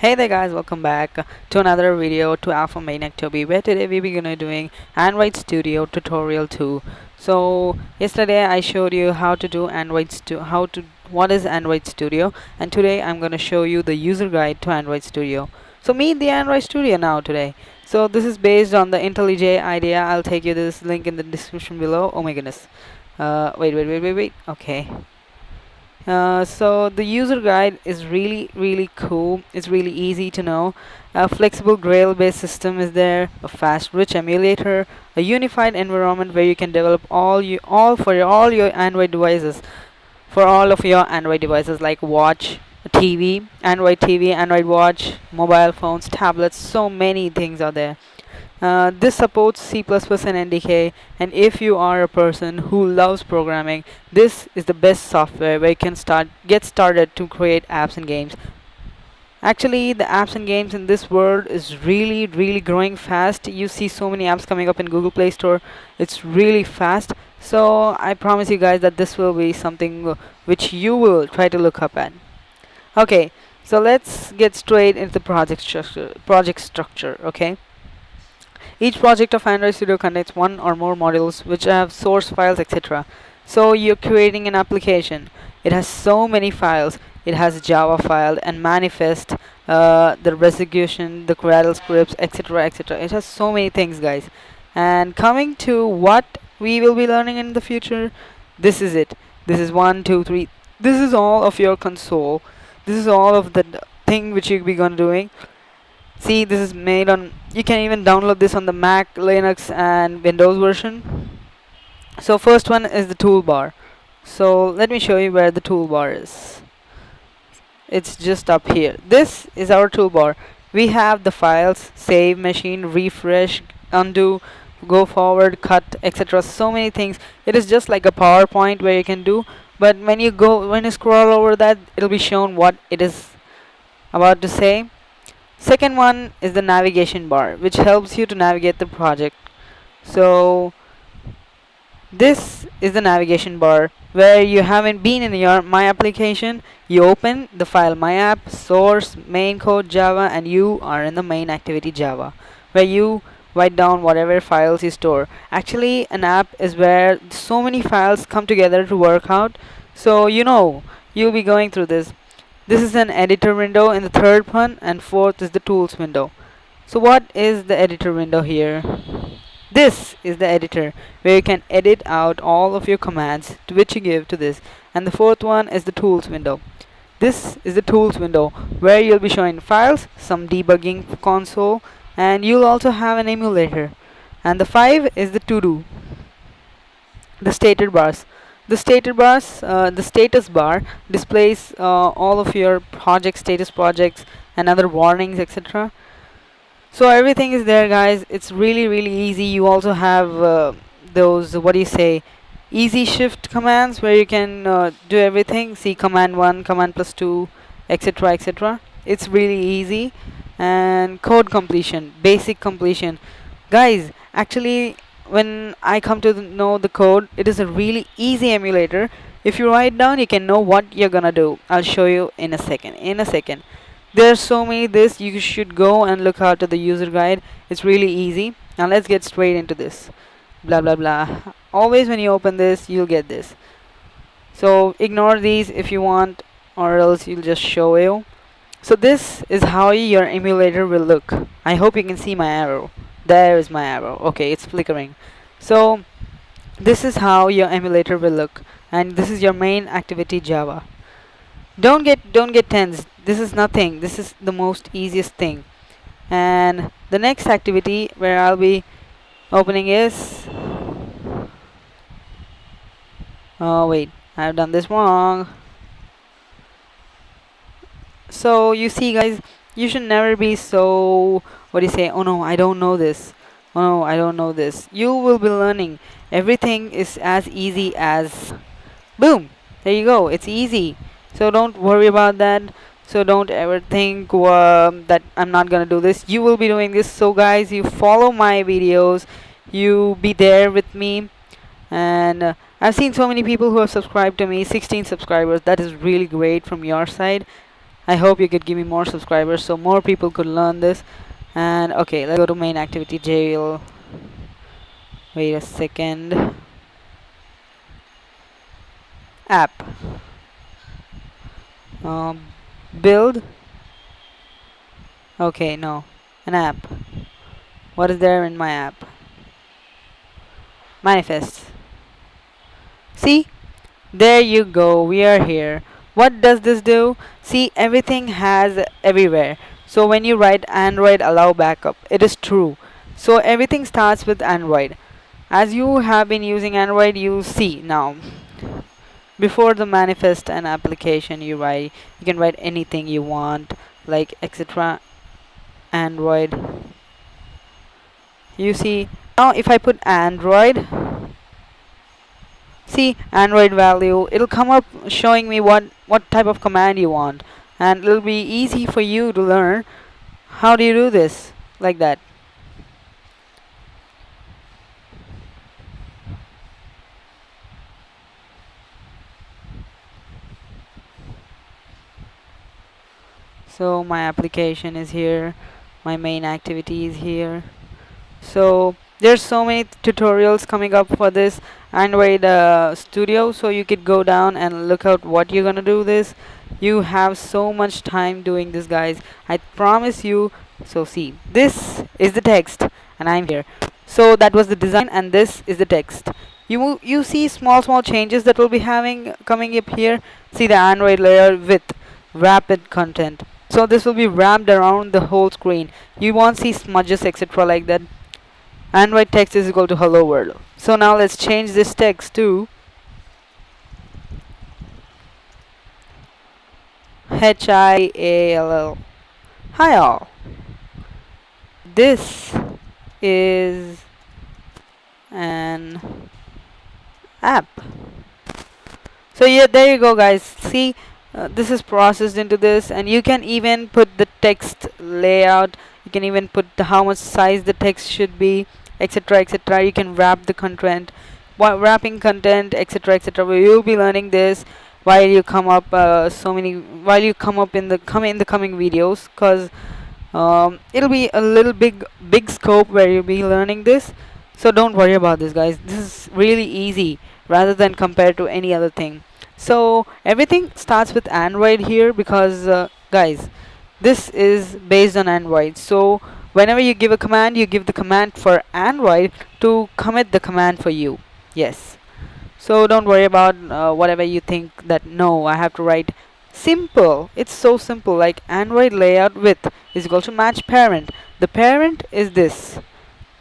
Hey there guys, welcome back to another video to Alpha Maniac Toby where today we are gonna doing Android Studio tutorial 2. So yesterday I showed you how to do Android Studio, how to what is Android Studio and today I'm gonna show you the user guide to Android Studio. So meet the Android Studio now today. So this is based on the IntelliJ IDEA. I'll take you this link in the description below. Oh my goodness. Uh, wait, wait, wait, wait, wait. Okay. Uh, so the user guide is really really cool. It's really easy to know. A flexible Gradle based system is there a fast rich emulator a unified environment where you can develop all you all for your, all your android devices. For all of your android devices like watch tv android tv android watch mobile phones tablets so many things are there uh, this supports C++ and NDK and if you are a person who loves programming this is the best software where you can start get started to create apps and games. Actually the apps and games in this world is really really growing fast. You see so many apps coming up in Google Play Store. It's really fast. So I promise you guys that this will be something which you will try to look up at. Okay so let's get straight into the project structure project structure okay each project of Android Studio contains one or more modules which have source files etc. So you're creating an application. It has so many files. It has Java file and manifest, uh, the resolution, the Gradle scripts, etc. etc. It has so many things, guys. And coming to what we will be learning in the future, this is it. This is one, two, three. This is all of your console. This is all of the thing which you'll be gonna doing see this is made on you can even download this on the Mac Linux and Windows version. So first one is the toolbar. So let me show you where the toolbar is. It's just up here. This is our toolbar. We have the files save machine refresh undo go forward cut etc so many things. It is just like a PowerPoint where you can do but when you go when you scroll over that it'll be shown what it is about to say second one is the navigation bar which helps you to navigate the project. So this is the navigation bar where you haven't been in your my application. You open the file my app source main code java and you are in the main activity java where you write down whatever files you store. Actually an app is where so many files come together to work out. So you know you'll be going through this this is an editor window in the third one and fourth is the tools window. So what is the editor window here? This is the editor where you can edit out all of your commands to which you give to this and the fourth one is the tools window. This is the tools window where you'll be showing files, some debugging console and you'll also have an emulator and the five is the to do the stated bars the status uh, the status bar displays uh, all of your project status projects and other warnings etc so everything is there guys. It's really really easy. You also have uh, those what do you say easy shift commands where you can uh, do everything. See command 1 command plus 2 etc etc it's really easy. And code completion basic completion. Guys actually when I come to know the code it is a really easy emulator. If you write down you can know what you're gonna do. I'll show you in a second in a second. There's so many this you should go and look out to the user guide. It's really easy. Now let's get straight into this. Blah blah blah. Always when you open this you'll get this. So ignore these if you want or else you'll just show you. So this is how your emulator will look. I hope you can see my arrow there is my arrow. Okay it's flickering. So this is how your emulator will look and this is your main activity java. Don't get don't get tense this is nothing. This is the most easiest thing. And the next activity where I'll be opening is oh wait. I've done this wrong. So you see guys you should never be so what do you say? Oh no I don't know this. Oh no I don't know this. You will be learning. Everything is as easy as boom there you go it's easy. So don't worry about that. So don't ever think uh, that I'm not gonna do this. You will be doing this. So guys you follow my videos. You be there with me. And uh, I've seen so many people who have subscribed to me 16 subscribers. That is really great from your side I hope you could give me more subscribers so more people could learn this. And okay let's go to main activity jail. Wait a second. App. Um, build. Okay no an app. What is there in my app? Manifest. See? There you go we are here what does this do? See everything has everywhere. So when you write android allow backup. It is true. So everything starts with android. As you have been using android you see now. Before the manifest and application you write you can write anything you want like etc android. You see now if I put android see android value it'll come up showing me what what type of command you want. And it'll be easy for you to learn how do you do this like that. So my application is here. My main activity is here. So there's so many tutorials coming up for this android uh, studio so you could go down and look out what you're gonna do this. You have so much time doing this guys. I promise you. So see this is the text and I'm here. So that was the design and this is the text. You you see small small changes that will be having coming up here. See the android layer with wrapped content. So this will be wrapped around the whole screen. You won't see smudges etc like that android text is equal to hello world? So now let's change this text to H-I-A-L-L hi all. This is an app. So yeah there you go guys. See uh, this is processed into this and you can even put the text layout you can even put the, how much size the text should be etc etc you can wrap the content. While wrapping content etc etc you'll be learning this while you come up uh, so many while you come up in the come in the coming videos? Because um, it'll be a little big big scope where you'll be learning this. So don't worry about this guys. This is really easy rather than compared to any other thing. So everything starts with android here because uh, guys this is based on android. So whenever you give a command you give the command for android to commit the command for you. Yes. So don't worry about uh, whatever you think that no i have to write simple. It's so simple like android layout width is equal to match parent. The parent is this.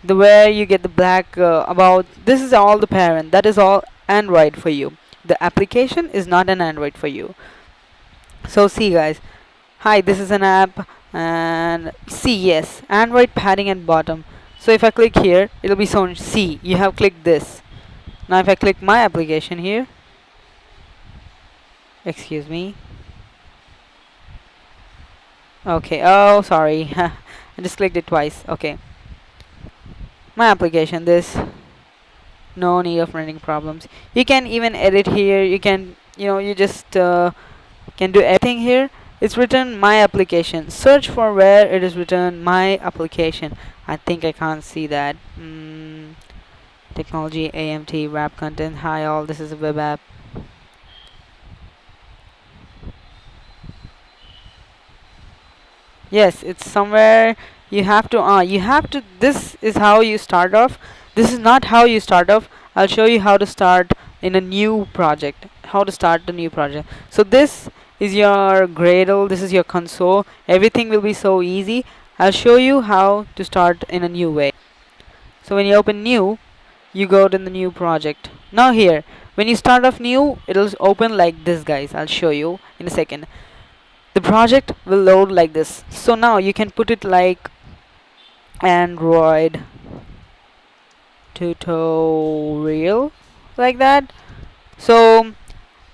The where you get the black uh, about this is all the parent. That is all android for you. The application is not an android for you. So see guys hi this is an app and see yes android padding at bottom. So if I click here it'll be shown see you have clicked this. Now if I click my application here excuse me. Okay oh sorry I just clicked it twice okay. My application this no need of running problems. You can even edit here you can you know you just uh, can do everything here it's written my application. Search for where it is written my application. I think I can't see that. Mm, technology AMT wrap content. Hi all. This is a web app. Yes it's somewhere you have to uh, you have to this is how you start off. This is not how you start off. I'll show you how to start in a new project how to start the new project. So this is your Gradle this is your console. Everything will be so easy. I'll show you how to start in a new way. So when you open new you go to the new project. Now here when you start off new it'll open like this guys. I'll show you in a second. The project will load like this. So now you can put it like Android tutorial like that. So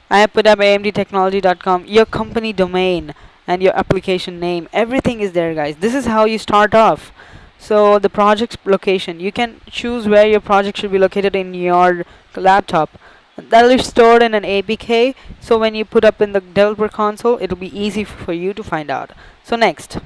I have put up amdtechnology.com your company domain and your application name. Everything is there guys. This is how you start off. So the project, location. You can choose where your project should be located in your laptop. That'll be stored in an APK so when you put up in the developer console it'll be easy for you to find out. So next.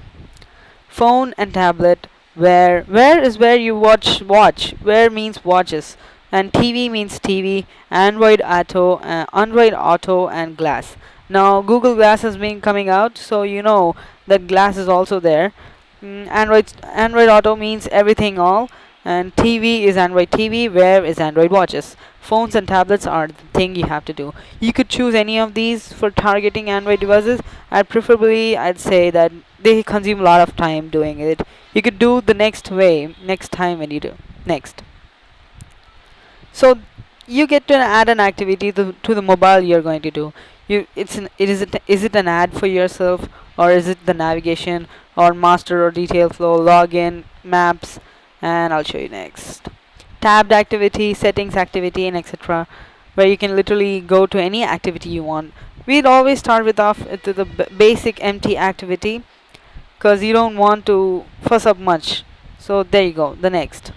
Phone and tablet. Where where is where you watch watch. Where means watches and TV means TV Android Auto uh, Android Auto and Glass. Now Google Glass has been coming out so you know that Glass is also there. Mm, Android Android Auto means everything all and TV is Android TV where is Android watches? Phones and tablets are the thing you have to do. You could choose any of these for targeting Android devices. I preferably I'd say that they consume a lot of time doing it. You could do the next way next time when you do next so you get to add an activity to, to the mobile you're going to do. You it's an it is it is it an ad for yourself or is it the navigation or master or detail flow login maps and I'll show you next. Tabbed activity settings activity and etc where you can literally go to any activity you want. We'd always start with off to the basic empty activity because you don't want to fuss up much. So there you go the next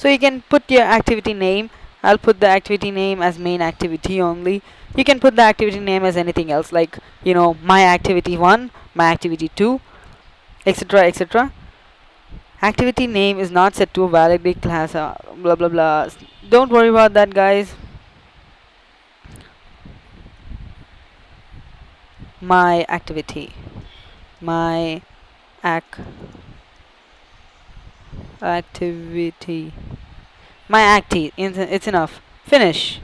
so you can put your activity name I'll put the activity name as main activity only. You can put the activity name as anything else like you know my activity 1 my activity 2 etc etc activity name is not set to a valid class uh, blah blah blah. Don't worry about that guys. My activity. My ac activity my acti it's enough. Finish.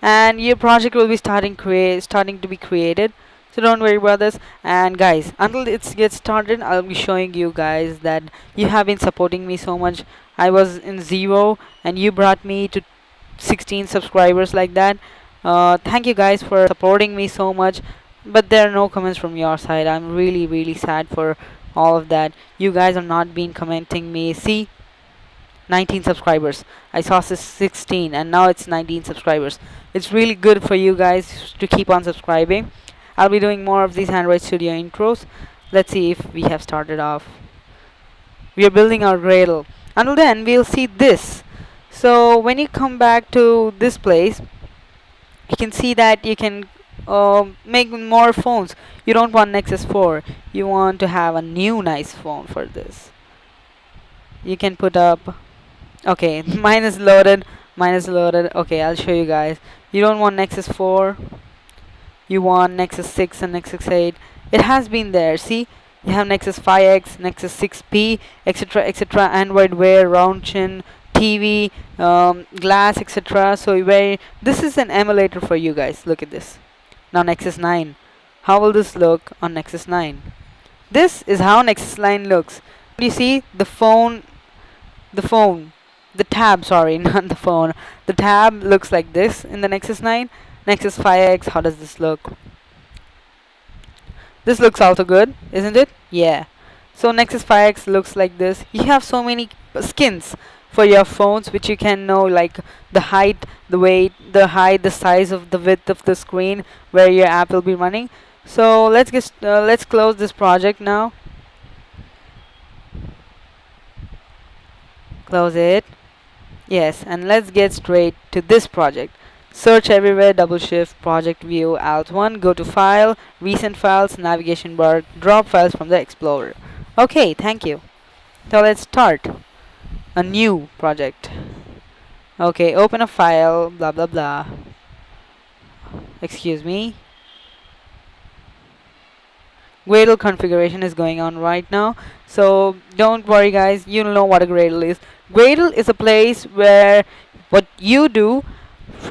And your project will be starting create starting to be created. So don't worry about this and guys until it gets started I'll be showing you guys that you have been supporting me so much. I was in zero and you brought me to 16 subscribers like that. Uh, thank you guys for supporting me so much. But there are no comments from your side. I'm really really sad for all of that. You guys are not been commenting me. See 19 subscribers. I saw 16 and now it's 19 subscribers. It's really good for you guys to keep on subscribing. I'll be doing more of these Android Studio intros. Let's see if we have started off. We are building our Gradle. Until then we'll see this. So when you come back to this place you can see that you can uh, make more phones. You don't want Nexus 4 you want to have a new nice phone for this. You can put up okay mine is loaded mine is loaded. Okay I'll show you guys. You don't want Nexus 4 you want Nexus 6 and Nexus 8 it has been there see? You have Nexus 5X Nexus 6P etc etc Android Wear round chin TV um, glass etc so where this is an emulator for you guys. Look at this. Now Nexus 9. How will this look on Nexus 9? This is how Nexus 9 looks. You see the phone, the phone, the tab, sorry, not the phone. The tab looks like this in the Nexus 9. Nexus 5X, how does this look? This looks also good, isn't it? Yeah. So Nexus 5X looks like this. You have so many skins for your phones which you can know like the height the weight the height the size of the width of the screen where your app will be running so let's get uh, let's close this project now close it yes and let's get straight to this project. Search everywhere double shift project view alt 1 go to file recent files navigation bar drop files from the explorer. Okay thank you. So let's start a new project. Okay open a file blah blah blah. Excuse me. Gradle configuration is going on right now. So don't worry guys. You know what a Gradle is Gradle is a place where what you do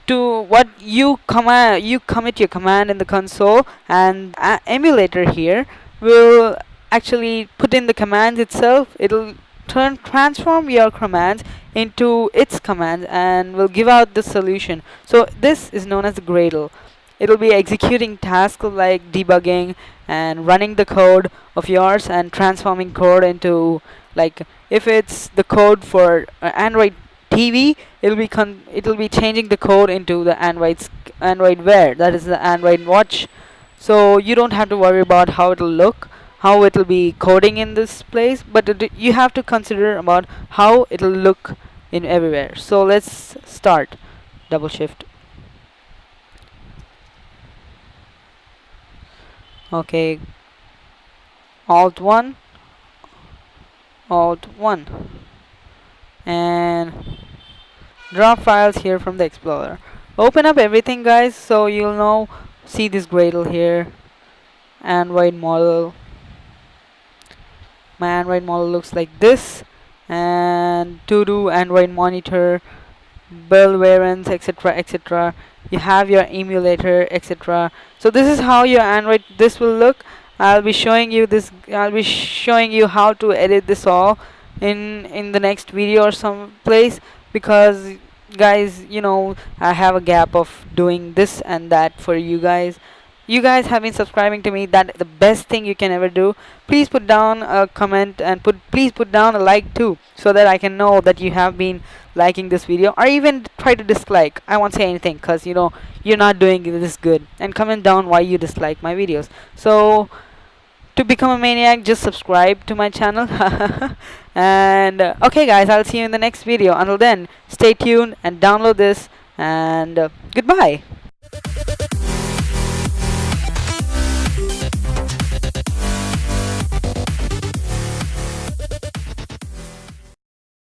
to what you command you commit your command in the console and emulator here will actually put in the commands itself. It'll turn transform your commands into its commands and will give out the solution. So this is known as Gradle. It'll be executing tasks like debugging and running the code of yours and transforming code into like if it's the code for uh, Android TV it'll be it'll be changing the code into the Android Android Wear that is the Android watch. So you don't have to worry about how it'll look how it will be coding in this place but it, you have to consider about how it will look in everywhere. So let's start. Double shift. Okay. Alt 1 alt 1 and drop files here from the explorer. Open up everything guys so you'll know see this Gradle here. Android model. My android model looks like this. And to do android monitor build variants etc etc you have your emulator etc so this is how your android this will look I'll be showing you this I'll be showing you how to edit this all in in the next video or some place because guys you know I have a gap of doing this and that for you guys. You guys have been subscribing to me. That the best thing you can ever do. Please put down a comment and put please put down a like too so that I can know that you have been liking this video or even try to dislike. I won't say anything because you know you're not doing this good. And comment down why you dislike my videos. So to become a maniac just subscribe to my channel. And uh, okay guys I'll see you in the next video. Until then stay tuned and download this. And uh, goodbye